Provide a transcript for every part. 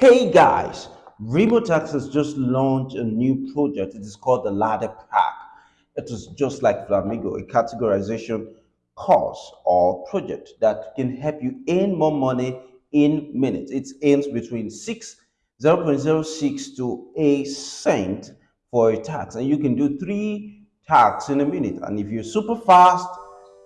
Hey guys, Remotasks has just launched a new project. It is called the Ladder Pack. It is just like Flamingo, a categorization course or project that can help you earn more money in minutes. It earns between 6 0.06 to a cent for a tax, and you can do three tax in a minute. And if you're super fast,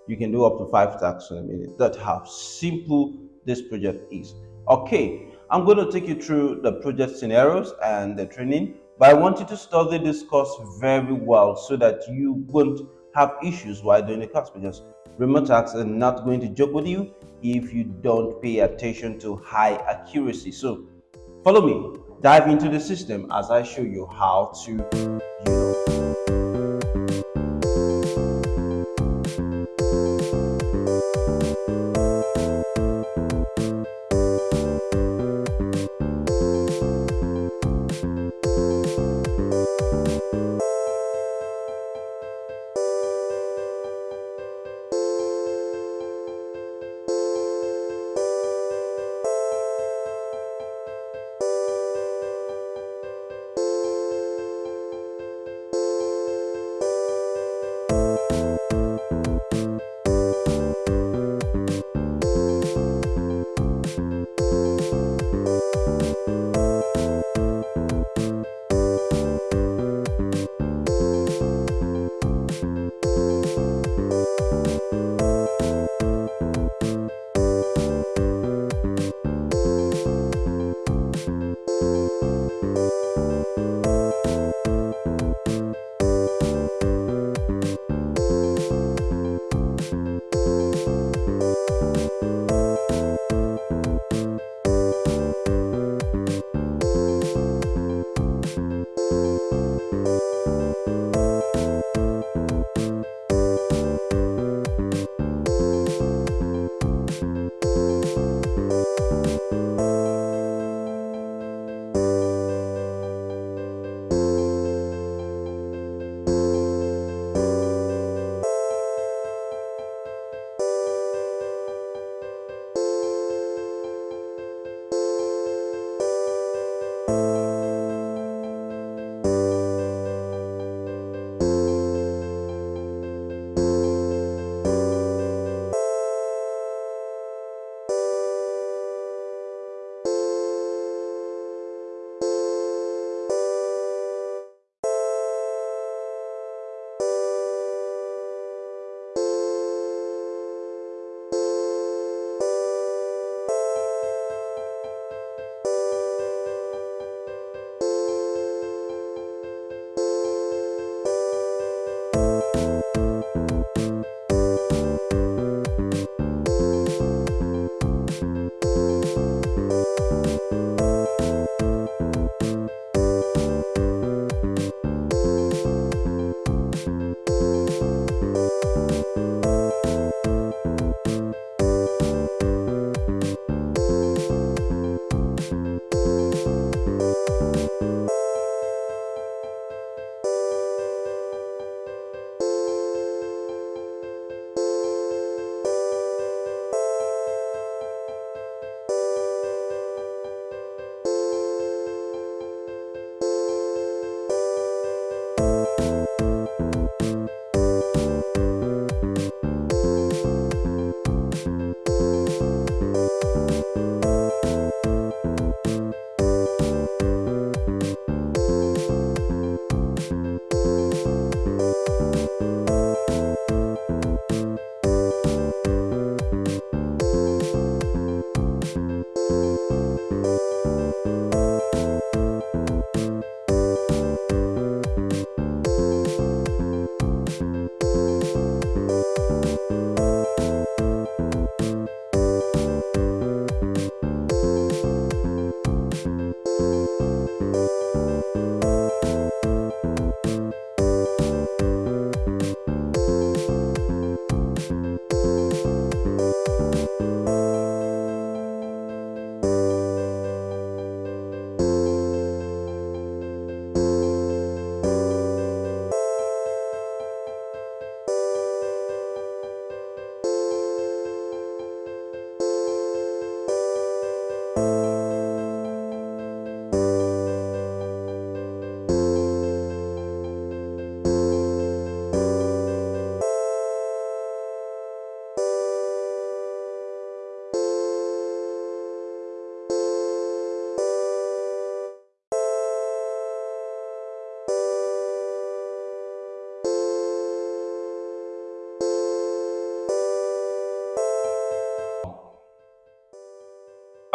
you can do up to five tax in a minute. That's how simple this project is. Okay, I'm going to take you through the project scenarios and the training, but I want you to study this course very well so that you won't have issues while doing the course because Remotasks are not going to joke with you if you don't pay attention to high accuracy. So follow me, dive into the system as I show you how to, you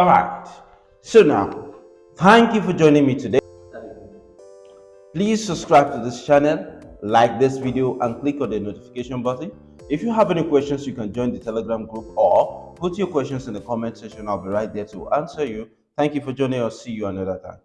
All right. So now, thank you for joining me today. Please subscribe to this channel, like this video, and click on the notification button. If you have any questions, you can join the Telegram group or put your questions in the comment section. I'll be right there to answer you. Thank you for joining us. See you another time.